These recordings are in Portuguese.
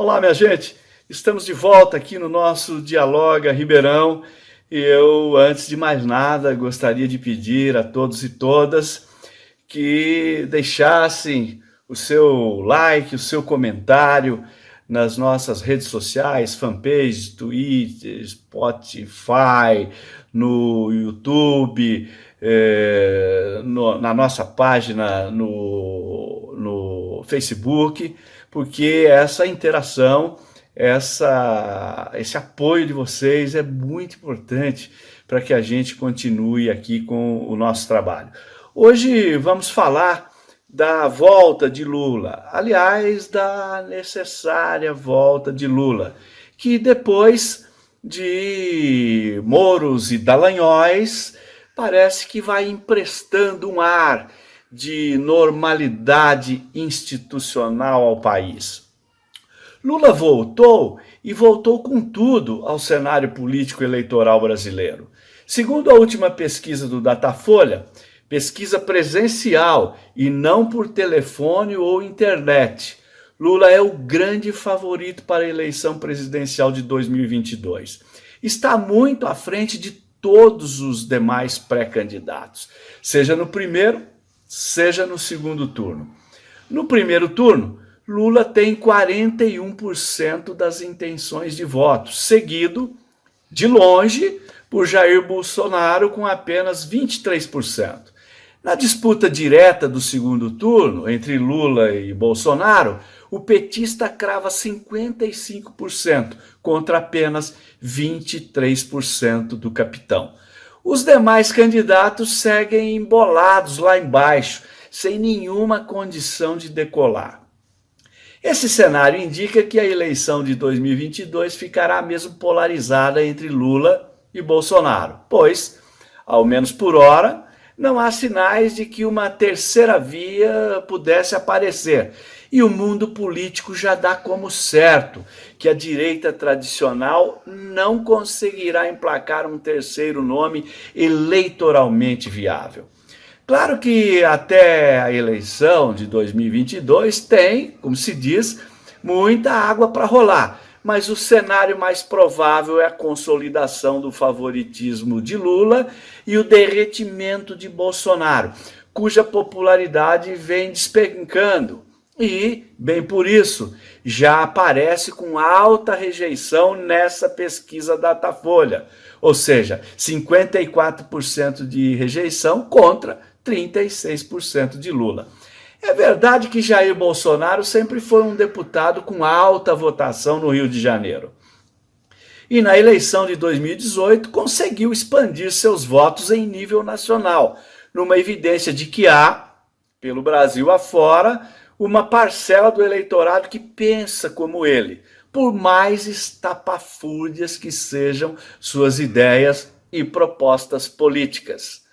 Olá, minha gente. Estamos de volta aqui no nosso Dialoga Ribeirão. E eu, antes de mais nada, gostaria de pedir a todos e todas que deixassem o seu like, o seu comentário nas nossas redes sociais, fanpage, Twitter, Spotify, no YouTube, eh, no, na nossa página no, no Facebook, porque essa interação, essa, esse apoio de vocês é muito importante para que a gente continue aqui com o nosso trabalho. Hoje vamos falar da volta de Lula, aliás, da necessária volta de Lula, que depois de Moros e Dallagnóis, parece que vai emprestando um ar de normalidade institucional ao país. Lula voltou e voltou com tudo ao cenário político eleitoral brasileiro. Segundo a última pesquisa do Datafolha, pesquisa presencial e não por telefone ou internet, Lula é o grande favorito para a eleição presidencial de 2022. Está muito à frente de todos os demais pré-candidatos, seja no primeiro seja no segundo turno. No primeiro turno, Lula tem 41% das intenções de voto, seguido, de longe, por Jair Bolsonaro com apenas 23%. Na disputa direta do segundo turno, entre Lula e Bolsonaro, o petista crava 55% contra apenas 23% do capitão. Os demais candidatos seguem embolados lá embaixo, sem nenhuma condição de decolar. Esse cenário indica que a eleição de 2022 ficará mesmo polarizada entre Lula e Bolsonaro, pois, ao menos por hora, não há sinais de que uma terceira via pudesse aparecer. E o mundo político já dá como certo que a direita tradicional não conseguirá emplacar um terceiro nome eleitoralmente viável. Claro que até a eleição de 2022 tem, como se diz, muita água para rolar, mas o cenário mais provável é a consolidação do favoritismo de Lula e o derretimento de Bolsonaro, cuja popularidade vem despencando e, bem por isso, já aparece com alta rejeição nessa pesquisa Datafolha, ou seja, 54% de rejeição contra 36% de Lula. É verdade que Jair Bolsonaro sempre foi um deputado com alta votação no Rio de Janeiro. E na eleição de 2018 conseguiu expandir seus votos em nível nacional, numa evidência de que há, pelo Brasil afora, uma parcela do eleitorado que pensa como ele, por mais estapafúrdias que sejam suas ideias e propostas políticas.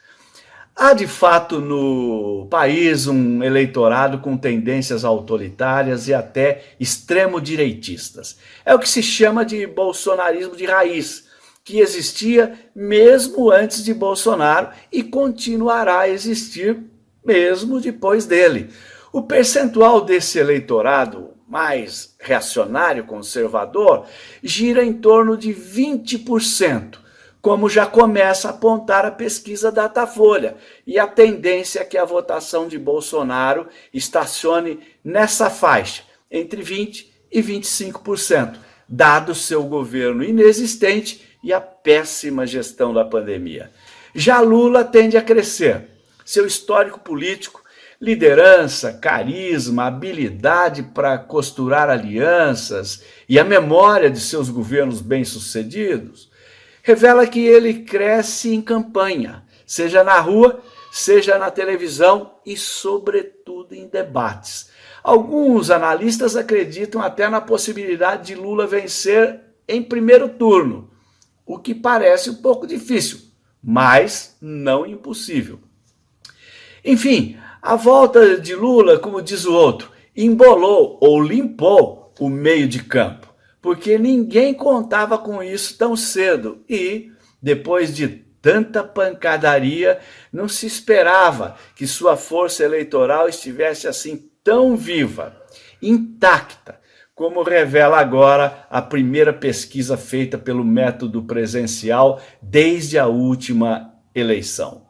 Há de fato no país um eleitorado com tendências autoritárias e até extremo-direitistas. É o que se chama de bolsonarismo de raiz, que existia mesmo antes de Bolsonaro e continuará a existir mesmo depois dele. O percentual desse eleitorado mais reacionário, conservador, gira em torno de 20%, como já começa a apontar a pesquisa Datafolha, e a tendência é que a votação de Bolsonaro estacione nessa faixa, entre 20% e 25%, dado seu governo inexistente e a péssima gestão da pandemia. Já Lula tende a crescer. Seu histórico político liderança, carisma, habilidade para costurar alianças e a memória de seus governos bem-sucedidos, revela que ele cresce em campanha, seja na rua, seja na televisão e, sobretudo, em debates. Alguns analistas acreditam até na possibilidade de Lula vencer em primeiro turno, o que parece um pouco difícil, mas não impossível. Enfim, a volta de Lula, como diz o outro, embolou ou limpou o meio de campo, porque ninguém contava com isso tão cedo e, depois de tanta pancadaria, não se esperava que sua força eleitoral estivesse assim tão viva, intacta, como revela agora a primeira pesquisa feita pelo método presencial desde a última eleição.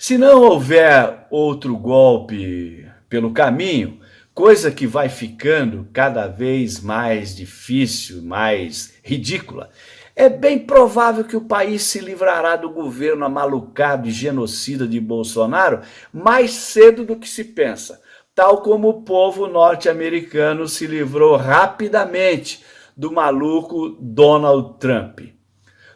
Se não houver outro golpe pelo caminho, coisa que vai ficando cada vez mais difícil, mais ridícula, é bem provável que o país se livrará do governo amalucado e genocida de Bolsonaro mais cedo do que se pensa, tal como o povo norte-americano se livrou rapidamente do maluco Donald Trump.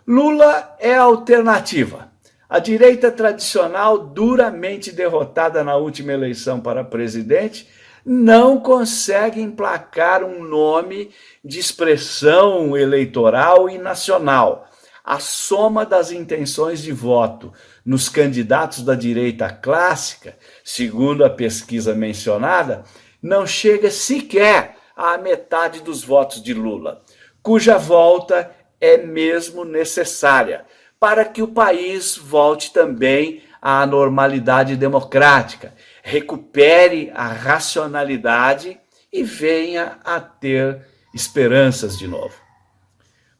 Lula é a alternativa a direita tradicional, duramente derrotada na última eleição para presidente, não consegue emplacar um nome de expressão eleitoral e nacional. A soma das intenções de voto nos candidatos da direita clássica, segundo a pesquisa mencionada, não chega sequer à metade dos votos de Lula, cuja volta é mesmo necessária, para que o país volte também à normalidade democrática, recupere a racionalidade e venha a ter esperanças de novo.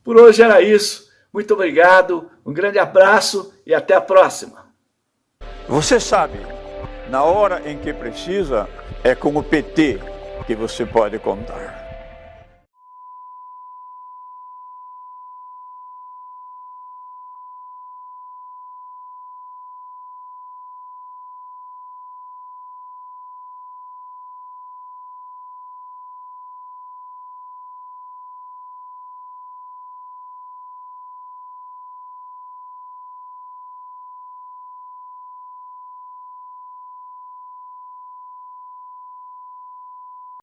Por hoje era isso. Muito obrigado, um grande abraço e até a próxima. Você sabe, na hora em que precisa, é com o PT que você pode contar.